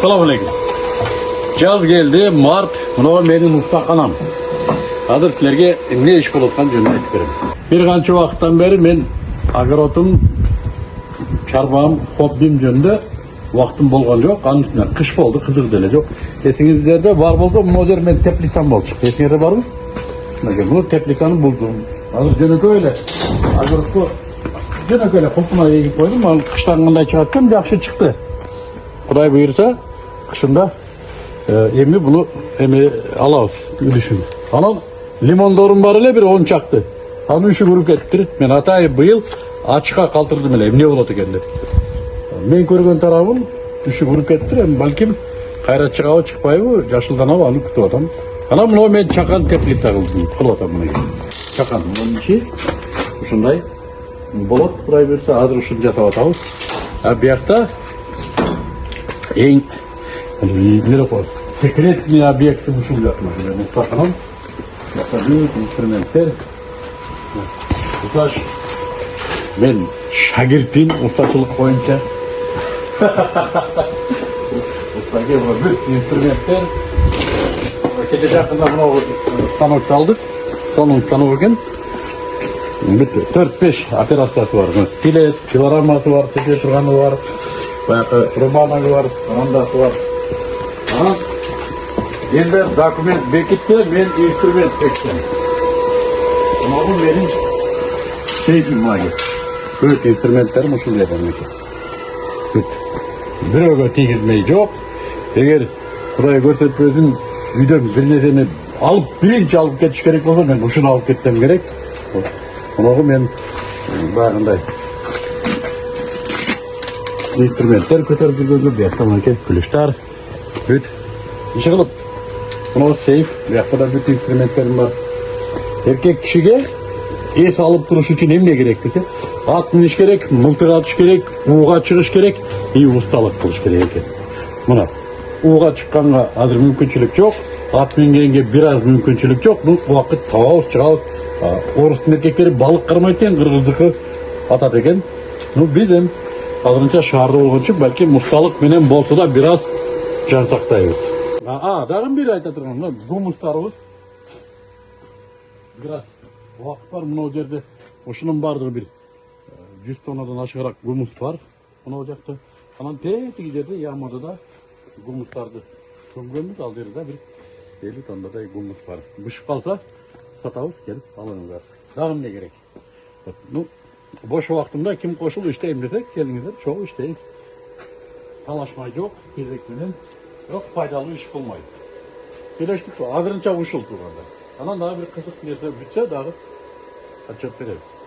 Selamünaleyküm. Jaz geldi, mart, mına menin mustaqanam. Hazır sizlerge ne iş bulursan jönünü aytып берем. Bir qancha vaqtdan beri men огородым, чарбам, хоббим жөнүндө вакытым болгон жок. Анын үстүнө кыш болду, кызык деле жок. Эсиңиздерде бар болду, мына жер мен теплисам болчу. Эсиңерде барбы? Мына муну теплисаны булдум. Азыр жөнөкөй эле огородко жөнөкөй эле кулпуна эгип койдум. Ал кыштан кандай чыгат экен, жакшы чыкты. Құдай бұйырса, қышында ә, емі бұны эми алабыз үлүшүн. Анан лимондорум бар эле бир он чакты. Анын үшү куруп кетиптир. Мен атайын быйыл ачыкка калтырдым эле эмне болот экен деп. Мен көргөн тарабым үшү куруп кетиптир. Эми балким кайра чыгабы чыкпайбы, жашылданабы аны күтүп атам. Анан мына мен чакан теплица кылдым, кылып атам мына. Чакан мунун ичи ушундай болот. Кудай буйрса азыр ушуну жасап атабыз. А биякта ең неде қой секретный объекті ушул жатмын мустақаным büyük инструментер Усташ мен шагиртпин устачылык боюнча устаге бүт инструменттер кече жакында мынау станокты алдык сонун станок бүт төрт беш операциясы бар тилет пилорамасы бар тете турганы бар баягы рубанагы бар андасы бар енді документ бекітті мен инструмент бекіттім мынау менің сейфім мына көп инструменттерім мінекей бүт бирөөгө тийгизмей жок эгер кудай көрсөтпөсүн үйдөн бир нерсени алып биринчи алып кетиш керек болсо мен ушуну алып кетсем керек мынагу мен баягындай инструменттер көтөрүп жүргөнгө биякта мынакей күлүштар иши кылып мынау сейф биякта да бүт инструменттерим бар эркек кишиге эс алып туруш үчүн эмне керек десе ат миниш керек мылтык атыш керек ууга чыгыш керек и усталык кылыш керек экен мына ууга чыкканга азыр мүмкүнчүлүк жок ат мингенге бир аз мүмкүнчүлүк жок бул убакыт табабыз чыгабыз А, орустун эркектери балык кармайт экен кыргыздыкы атат экен ну эми азырынча шаарда болгончу балким усталык менен болсо да бир аз жан сактайбыз а айта турган мына гумустарыбыз бир аз убакыт бар мынау жерде ушунун баардыгы бир жүз тоннадан ашыгыраак гумус бар. Мынау жакта анан тетиги жерде ямада да гумустарды көмгөнбүз ал жерде бир элүү тоннадай гумус бар. Бышып калса сатабыз келип алыңыздар. Дагы эмне керек? Ну бош убактымда ким кошулуп иштейм десе келиңиздер чогуу иштейбиз талашмай жок кезек менен бирок пайдалуу иш болмойт келештик азырынча ушул турганда анан дагы бир кызык нерсе бүтсө дагы отчет беребиз